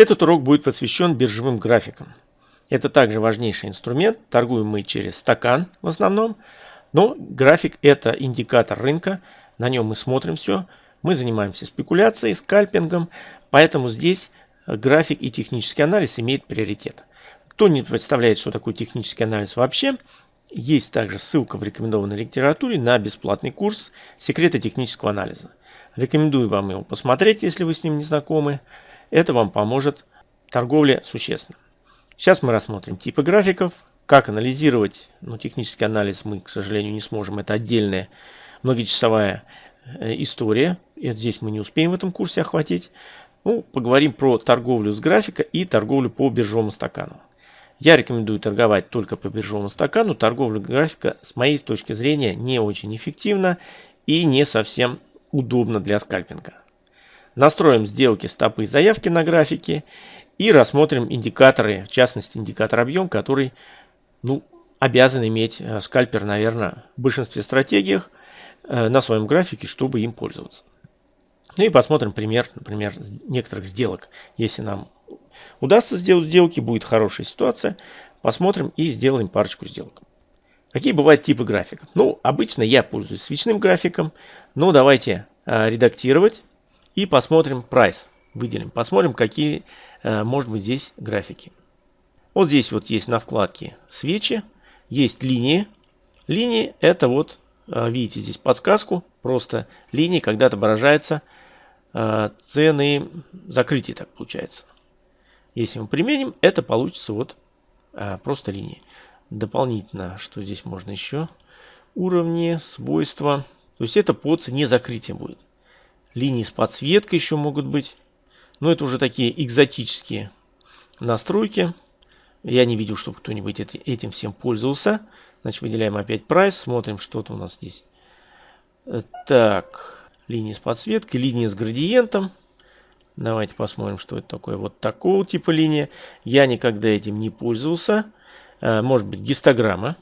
Этот урок будет посвящен биржевым графикам. Это также важнейший инструмент. Торгуем мы через стакан в основном. Но график это индикатор рынка. На нем мы смотрим все. Мы занимаемся спекуляцией, скальпингом. Поэтому здесь график и технический анализ имеют приоритет. Кто не представляет, что такое технический анализ вообще, есть также ссылка в рекомендованной литературе на бесплатный курс «Секреты технического анализа». Рекомендую вам его посмотреть, если вы с ним не знакомы. Это вам поможет торговле существенно. Сейчас мы рассмотрим типы графиков, как анализировать, ну технический анализ мы, к сожалению, не сможем, это отдельная многочасовая э, история, и здесь мы не успеем в этом курсе охватить. Ну, поговорим про торговлю с графика и торговлю по биржевому стакану. Я рекомендую торговать только по биржевому стакану. Торговля графика с моей точки зрения не очень эффективна и не совсем удобна для скальпинга. Настроим сделки стопы заявки на графике и рассмотрим индикаторы, в частности индикатор объем, который ну, обязан иметь э, скальпер, наверное, в большинстве стратегиях э, на своем графике, чтобы им пользоваться. Ну и посмотрим пример, например, некоторых сделок. Если нам удастся сделать сделки, будет хорошая ситуация. Посмотрим и сделаем парочку сделок. Какие бывают типы графиков? Ну, обычно я пользуюсь свечным графиком. Но давайте э, редактировать и посмотрим прайс. Выделим. Посмотрим, какие э, может быть здесь графики. Вот здесь вот есть на вкладке свечи. Есть линии. Линии это вот, э, видите здесь подсказку. Просто линии, когда отображаются э, цены закрытия, так получается. Если мы применим, это получится вот просто линии. Дополнительно, что здесь можно еще? Уровни, свойства. То есть это по цене закрытия будет. Линии с подсветкой еще могут быть. Но это уже такие экзотические настройки. Я не видел, чтобы кто-нибудь этим всем пользовался. Значит, выделяем опять прайс. Смотрим, что-то у нас здесь. Э, так, линии с подсветкой, линии с градиентом. Давайте посмотрим, что это такое. Вот такого типа линия. Я никогда этим не пользовался. Э, может быть, гистограмма.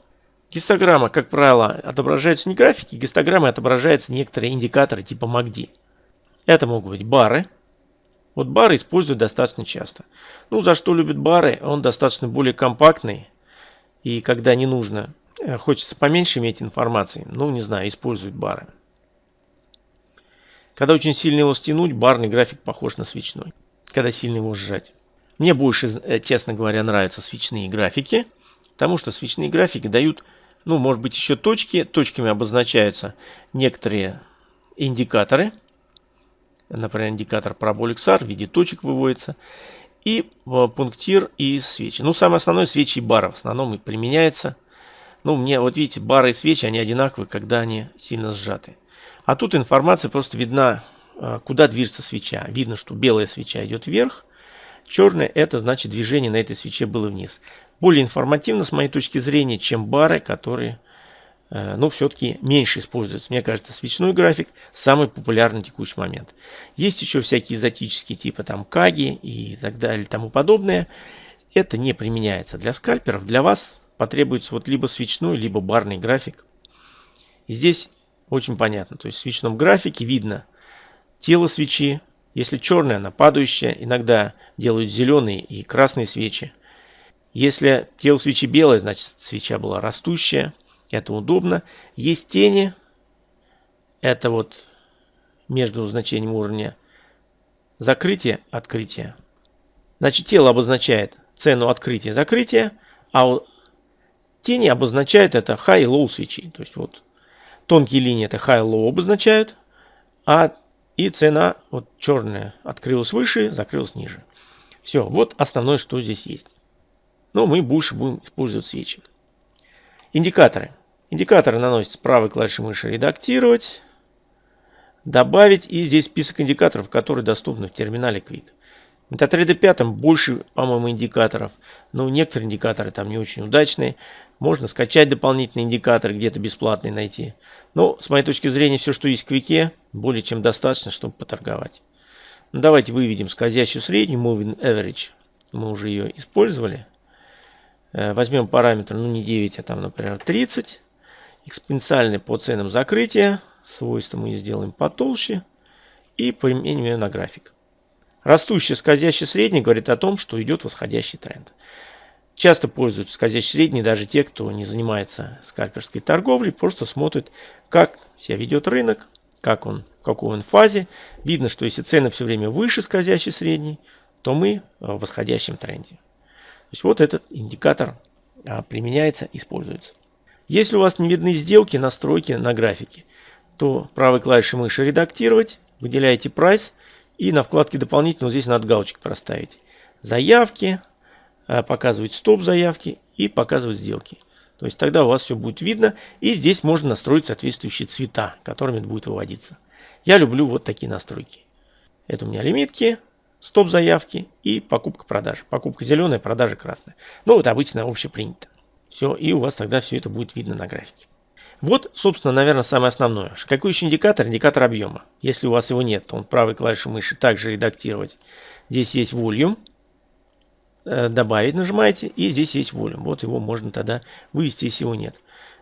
Гистограмма, как правило, отображается не графики, гистограммы отображаются некоторые индикаторы типа MACD. Это могут быть бары. Вот бары используют достаточно часто. Ну, за что любят бары? Он достаточно более компактный. И когда не нужно, э, хочется поменьше иметь информации, ну, не знаю, используют бары. Когда очень сильно его стянуть, барный график похож на свечной. Когда сильно его сжать. Мне больше, э, честно говоря, нравятся свечные графики. Потому что свечные графики дают, ну, может быть, еще точки. Точками обозначаются некоторые индикаторы. Например, индикатор Parabolic SAR в виде точек выводится. И э, пунктир и свечи. Ну, самое основное свечи и бары в основном и применяется. Ну, мне, вот видите, бары и свечи, они одинаковые, когда они сильно сжаты. А тут информация просто видна, э, куда движется свеча. Видно, что белая свеча идет вверх, черная это значит движение на этой свече было вниз. Более информативно с моей точки зрения, чем бары, которые но все-таки меньше используется. Мне кажется, свечной график самый популярный текущий момент. Есть еще всякие экзотические типа там каги и так далее тому подобное. Это не применяется для скальперов. Для вас потребуется вот либо свечной, либо барный график. И здесь очень понятно. То есть в свечном графике видно тело свечи. Если черная, она падающая. Иногда делают зеленые и красные свечи. Если тело свечи белое, значит свеча была растущая. Это удобно. Есть тени. Это вот между значением уровня закрытия, открытия. Значит, тело обозначает цену открытия, закрытия, а тени обозначают это high и low свечи. То есть вот тонкие линии это high low обозначают, а и цена вот черная открылась выше, закрылась ниже. Все, вот основное, что здесь есть. Но мы больше будем использовать свечи. Индикаторы. Индикаторы наносятся правой клавишей мыши «Редактировать», «Добавить» и здесь список индикаторов, которые доступны в терминале Quit. В MetaTrader 5 больше, по-моему, индикаторов, но некоторые индикаторы там не очень удачные. Можно скачать дополнительные индикаторы, где-то бесплатные найти. Но, с моей точки зрения, все, что есть в Квике, более чем достаточно, чтобы поторговать. Ну, давайте выведем скользящую среднюю, Moving Average. Мы уже ее использовали. Э, возьмем параметр, ну не 9, а там, например, 30 экспоненциальный по ценам закрытия. Свойства мы сделаем потолще. И применим ее на график. Растущий скользящий средний говорит о том, что идет восходящий тренд. Часто пользуются скользящий средний даже те, кто не занимается скальперской торговлей, просто смотрят, как себя ведет рынок, как он, в какой он фазе. Видно, что если цены все время выше скользящий средний, то мы в восходящем тренде. То есть вот этот индикатор а, применяется, используется. Если у вас не видны сделки, настройки на графике, то правой клавишей мыши «Редактировать», выделяете прайс и на вкладке «Дополнительно» здесь надо галочку проставить. Заявки, а, показывать стоп-заявки и показывать сделки. То есть тогда у вас все будет видно. И здесь можно настроить соответствующие цвета, которыми это будет выводиться. Я люблю вот такие настройки. Это у меня лимитки, стоп-заявки и покупка-продажа. Покупка зеленая, продажа красная. Ну, вот обычно общепринято. Все, и у вас тогда все это будет видно на графике. Вот, собственно, наверное, самое основное. Какой еще индикатор? Индикатор объема. Если у вас его нет, то он правой клавишей мыши также редактировать. Здесь есть volume. Э, добавить нажимаете, и здесь есть volume. Вот его можно тогда вывести, если его нет.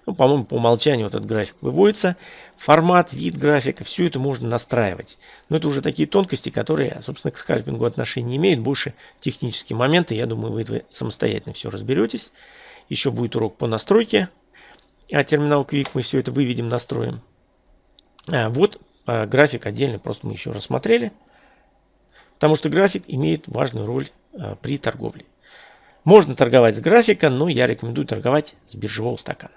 Ну, по-моему, по умолчанию вот этот график выводится. Формат, вид графика, все это можно настраивать. Но это уже такие тонкости, которые, собственно, к скальпингу отношения не имеют. Больше технические моменты. Я думаю, вы самостоятельно все разберетесь. Еще будет урок по настройке. А терминал Quick мы все это выведем, настроим. А, вот а, график отдельно, просто мы еще рассмотрели. Потому что график имеет важную роль а, при торговле. Можно торговать с графика, но я рекомендую торговать с биржевого стакана.